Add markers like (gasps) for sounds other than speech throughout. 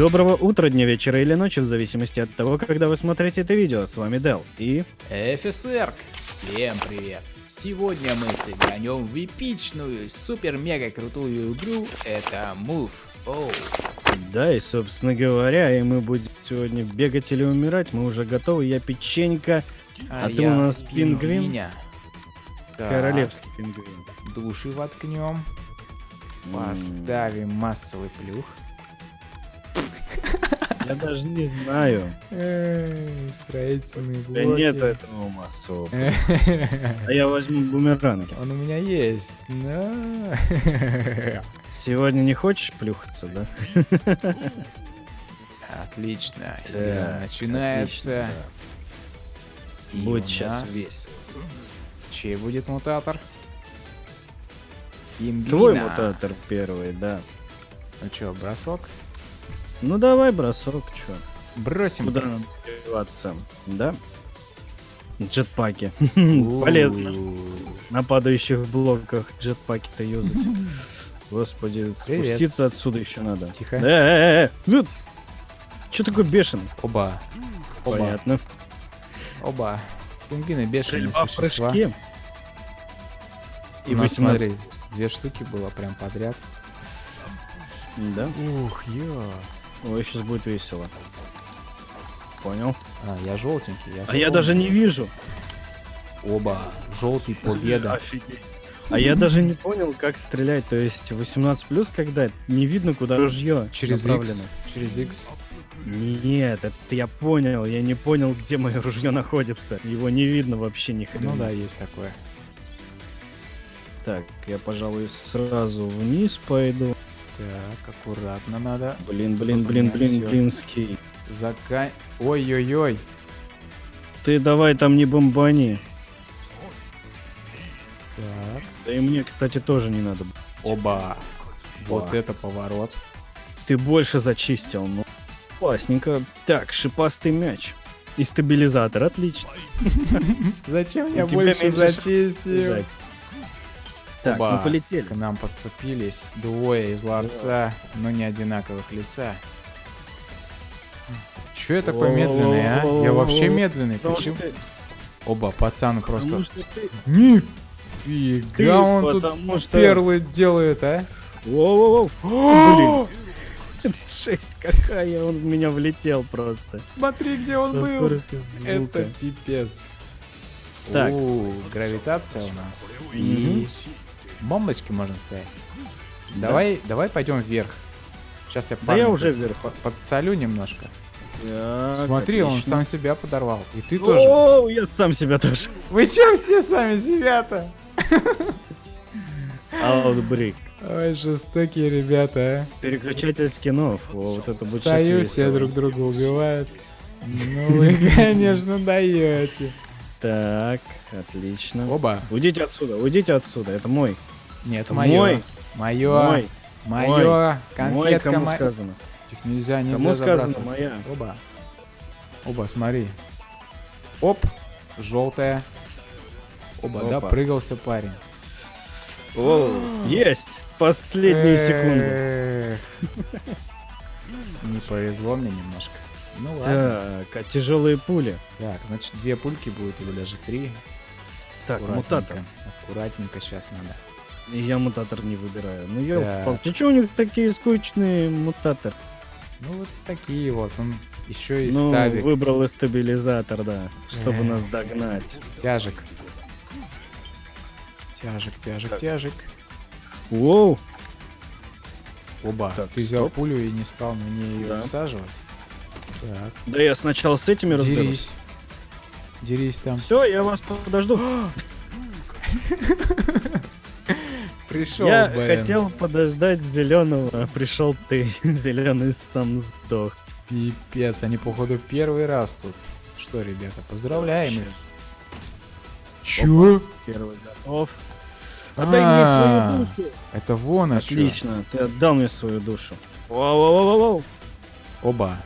Доброго утра, дня, вечера или ночи, в зависимости от того, когда вы смотрите это видео. С вами Дел и... ФСР, всем привет! Сегодня мы сыгранем в эпичную, супер-мега крутую игру, это Move. Оу. Да, и, собственно говоря, и мы будем сегодня бегать или умирать. Мы уже готовы, я печенька, а, ты у нас пингвин. Меня. Королевский пингвин. Души воткнем. Поставим массовый плюх. Я даже не знаю. Строительный меня нет этого массового. (laughs) А я возьму бумеранги. Он у меня есть. но- Сегодня не хочешь плюхаться, да? Отлично. Да, начинается. Отлично, И Будет нас- весело. Чей будет мутатор? Пингвина. Твой мутатор первый, да. Ну чё, бросок? Ну давай бросок, чё. Бросим. Куда нам деваться? Да? Джетпаки. Полезно. На падающих блоках джетпаки-то юзать. Господи, Привет. спуститься отсюда еще надо. Тихо. Э, э, э, ну, Чё такой бешеный? Оба. Оба. Понятно. Оба. Пингвины бешеные Стрельба существа. И У нас, 18. смотри, две штуки было прям подряд. Да? Ух, ё. Ой, сейчас будет весело. Понял. А, я желтенький. Я А я даже не вижу. Оба. Желтый победа. Офигеть. А я даже не понял, как стрелять. То есть 18 плюс, когда не видно, куда ружье Через X. Через X. Нет, это я понял. Я не понял, где мое ружье находится. Его не видно вообще ни хрена. Ну да, есть такое. Так, я, пожалуй, сразу вниз пойду. Так, аккуратно надо. Блин, блин, блин, блин, всё. блин, скей. Зака... Ой-ой-ой. Ты давай там не бомбани. Так. Да и мне, кстати, тоже не надо. Оба. Вот это поворот. Ты больше зачистил, ну. Классненько. Так, шипастый мяч. И стабилизатор, отлично. (laughs) Зачем я больше зачистил? Так, Оба. мы полетели. К нам подцепились двое из ларца, но не одинаковых лица. Че я такой медленный, а? Я вообще медленный. Почему? Оба, пацаны просто... Нифига он тут перлы делает, а? Воу-воу-воу. Блин. (laughs) Шесть какая, он в меня влетел просто. Смотри, где он Со был. Это пипец. Так. О, гравитация у нас. И бомбочки можно ставить. Давай, давай пойдем вверх. Сейчас я Да я уже вверх. под- подсолю немножко. Так, Смотри, он отлично. сам себя подорвал. И ты тоже. О, я сам себя тоже. Вы че все сами себя-то? Outbreak. Ой, жестокие ребята, Переключатель скинов. О, вот это а. будет Стою, все друг друга убивают. Ну вы, (laughs) конечно, даете. Так, отлично. Оба. Уйдите отсюда, уйдите отсюда. Это мой. Нет, Это мое. мой. Мое. Мой. Мое. Мой, Конфетка кому моя. сказано. Их нельзя, нельзя Кому сказано моя. Оба. Оба, смотри. Оп, желтая. Оба, да, прыгался парень. О, есть. Последние секунды. (laughs) Не повезло мне немножко. Ну ладно. Так, а тяжелые пули. Так, значит, две пульки будет или даже три. Так, Аккуратненько. мутатор. Аккуратненько сейчас надо. Я мутатор не выбираю. Ну я упал. Ты что у них такие скучные мутатор? Ну вот такие вот. Он еще и ну, ставит выбрал и стабилизатор, да, чтобы Эх. нас догнать. тяжек. Тяжек, тяжек, Так. тяжек. Воу, Оба. Так, Ты взял стоп. пулю и не стал мне ее Да. высаживать. Так. да я сначала с этими разберусь. Дерись. Дерись там. Все, я вас подожду. (gasps) (laughs) Пришел, я хотел подождать зеленого, а пришел ты. (laughs) Зеленый сам сдох. Пипец, они походу первый раз тут. Что, ребята, поздравляем их. Чё? Первый готов. Отдай мне А, свою душу. Это вон. Отлично, ты отдал мне свою душу. Вау-вау-вау-вау. Оба.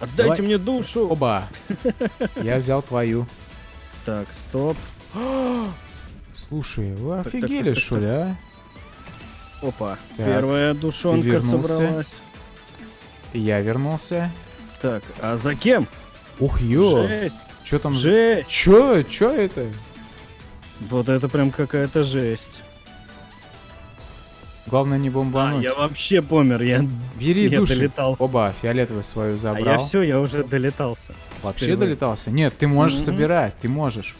Отдайте Давай. мне душу. Оба. (laughs) Я взял твою. Так, стоп. (gasps) (gasps) Слушай, вы так, офигели, так, что ли, а? Опа, Так, первая душонка собралась. Я вернулся. Так, а за кем? Ух, ё. Жесть, Чё там? жесть. Чё? Чё это? Вот это прям какая-то жесть. Главное не А, бомбануть. я вообще помер, я, Бери я души. долетался. Оба, фиолетовый свою а забрал. я все, я уже долетался. Вообще Теперь долетался? Нет, ты можешь Мгм. собирать, ты можешь.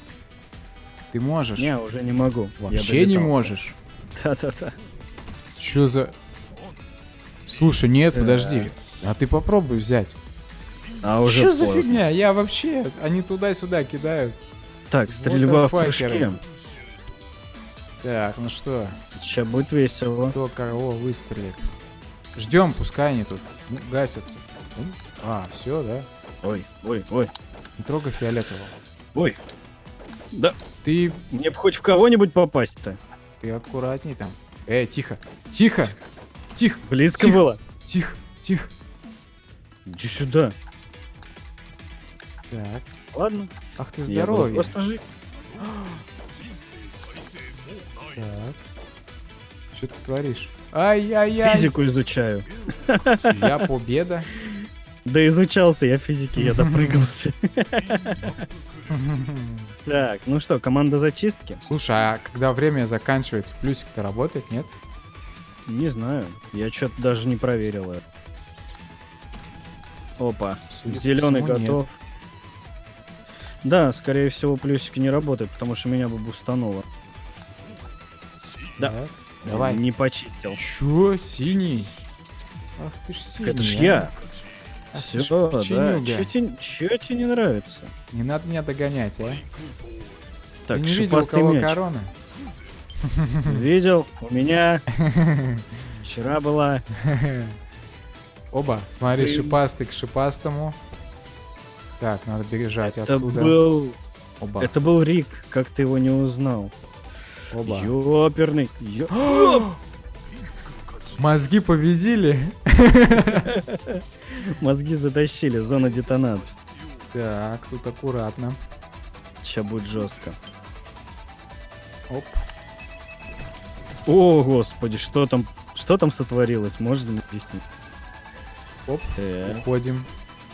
Ты можешь. Не, уже не могу. Вообще не можешь. Да-да-да. Чё за... Слушай, нет, Так. подожди. А ты попробуй взять. А уже Что за фигня? Я вообще... Они туда-сюда кидают. Так, стрельба в прыжке. Так, ну что? Сейчас будет весело. Кто кого выстрелит? Ждем, пускай они тут гасятся. А, все, да? Ой, ой, ой, Не трогай фиолетового. ой. Да, Ты... мне бы хоть в кого-нибудь попасть-то. Ты аккуратней там. Эй, тихо. Тихо! Тихо! Близко Тихо. было. Тихо! Тихо! Иди сюда. Так. Ладно. Ах ты здоровый. просто жить. Так. Что ты творишь? Ай-яй-яй! Физику изучаю. Я победа. Да изучался я физики, я (laughs) допрыгался. (laughs) Так, ну что, команда зачистки? Слушай, а когда время заканчивается, плюсик-то работает, нет? Не знаю, я что-то даже не проверил это. Опа, зеленый нет. готов. Да, скорее всего, плюсики не работают, потому что меня бы бустануло. Да. Давай. Не почистил. Чё? Синий? Ах ты ж синий. Это ж а. я. Все, да. Чё тебе, тебе не нравится? Не надо меня догонять, а? Так, Ты не видел, у кого мяч. корона? (laughs) Видел? У меня (laughs) вчера была. (laughs) Оба, смотри, Блин. шипастый к шипастому. Так, надо бежать Это оттуда. был... Оба, Это был Рик, как ты его не узнал? оба. Ёперный. ё- (gasps) (gasps) (gasps) Мозги победили. (laughs) Мозги затащили, зона детонации. Так, тут аккуратно. Сейчас будет жестко. Оп. О, господи, что там, что там сотворилось? Можно объяснить? Оп. Так, Уходим.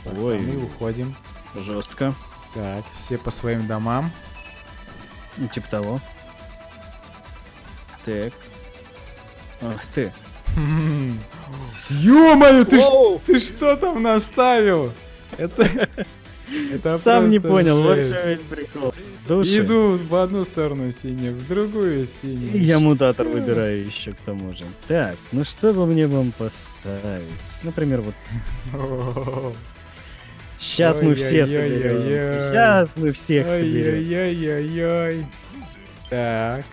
Ой. Пацаны, уходим. жестко. Так, все по своим домам. Ну, типа того. Так. Ах ты. Ё-моё, ты, ты что там наставил? Это... (laughs) это (laughs) Сам не понял, вот жесть. что весь прикол. Души. Иду в одну сторону синий, в другую синий. И Я мутатор выбираю еще к тому же. Так, ну что бы мне вам поставить? Например, вот (laughs) сейчас мы все соберем. Сейчас мы всех соберем. Ой-ой-ой-ой. Так.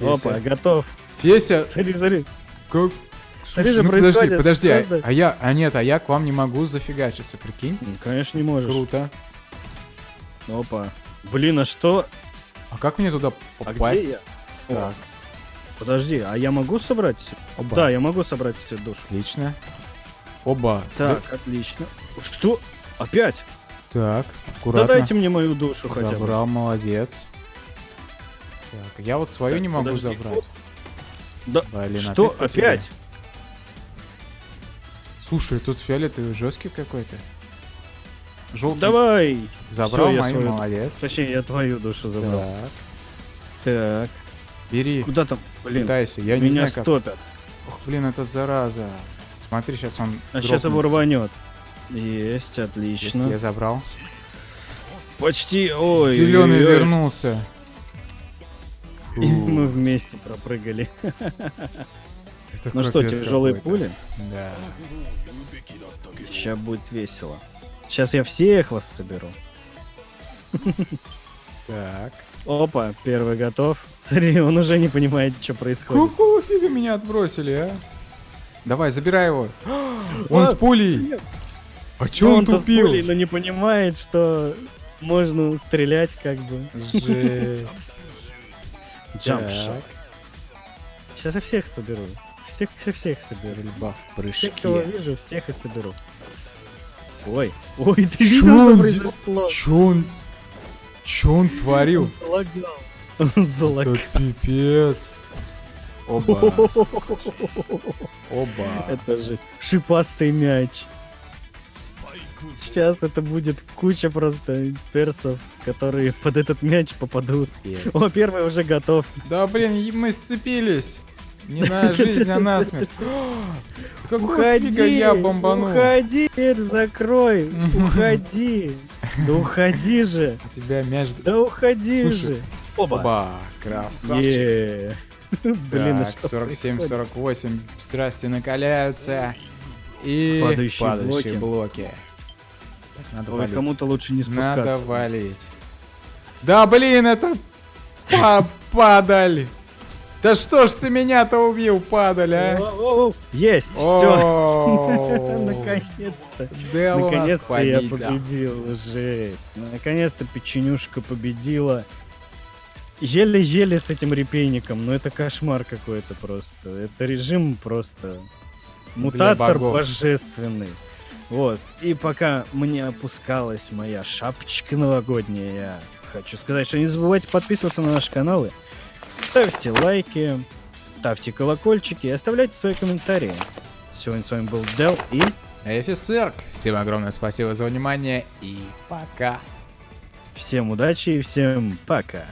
Опа, готов. Феся, Смотри, смотри. как... Смотри, Слушай, что ну подожди, подожди, а, а я, а нет, а я к вам не могу зафигачиться, прикинь? Ну, Конечно, не можешь. Круто. Опа. Блин, а что? А как мне туда А попасть? где я? Так, О, подожди, а я могу собрать? оба. Да, я могу собрать себе душу. Отлично. Оба. Так, отлично. Что? Опять? Да- Так, Да аккуратно. дайте мне мою душу хотя бы. Забрал, молодец. Так, я вот свою Так, не могу подожди. забрать. Да. Блин, Что? опять. Опять? Слушай, тут фиолетовый жесткий какой-то. Желтый. Давай. Забрал Всё, я мою, свою- молодец. Точнее, я твою душу забрал. Так, Так. бери, Куда там? Блин, пытайся. Я не меня знаю, как. стопят. Ох, блин, этот зараза. Смотри, сейчас он А сейчас его рванет. Есть, Есть, отлично. я забрал. Почти. Ой. Зеленый ой, ой. Вернулся. И мы вместе пропрыгали. Это Ну что, тяжелые пули? Да. Сейчас будет весело. Сейчас я всех вас соберу. Так. Опа, первый готов. Смотри, он уже не понимает, что происходит. Какого фига меня отбросили, а? Давай, забирай его. (gasps) Он с пулей. А чё он Он-то с тупил? пулей, но не понимает, что можно стрелять как бы. Жесть. Джампшот. Сейчас я всех соберу. Всех, всех, всех соберу. Стрельба в Всех, кого вижу, всех и соберу. Ой, ой, ты Чё видел, что произошло? Чё он... Чё он творил? Он залагал. Он залагал. Это пипец. Оба. (laughs) Оба. Это же шипастый мяч. Сейчас это будет куча просто персов, которые под этот мяч попадут. Пец. О, первый уже готов. Да блин, мы сцепились. Не на (laughs) жизнь, а на смерть. (laughs) Какого фига Уходи, я бомбанул? уходи, дверь закрой, (laughs) уходи. Да уходи же, У тебя мяч... да уходи Слушай, же. Оба. Оба, красавчик. Блин, а Так, что происходит? 47-48, страсти накаляются. И Падающие падающие блоки. блоки. Так, надо Ой, валить. кому-то лучше не Надо спускаться. валить. Да блин, это па- падаль. Да что ж ты меня-то убил, падаль, а? Есть, все. (laughs) Наконец-то. Наконец-то я победил. Жесть. Наконец-то печенюшка победила. Еле-еле с этим репейником, но это кошмар какой-то просто. Это режим просто мутатор божественный. Вот. И пока мне опускалась моя шапочка новогодняя, я хочу сказать, что не забывайте подписываться на наши каналы, ставьте лайки, ставьте колокольчики и оставляйте свои комментарии. Сегодня с вами был Дел и Офицер, всем огромное спасибо за внимание и пока. всем удачи и всем пока.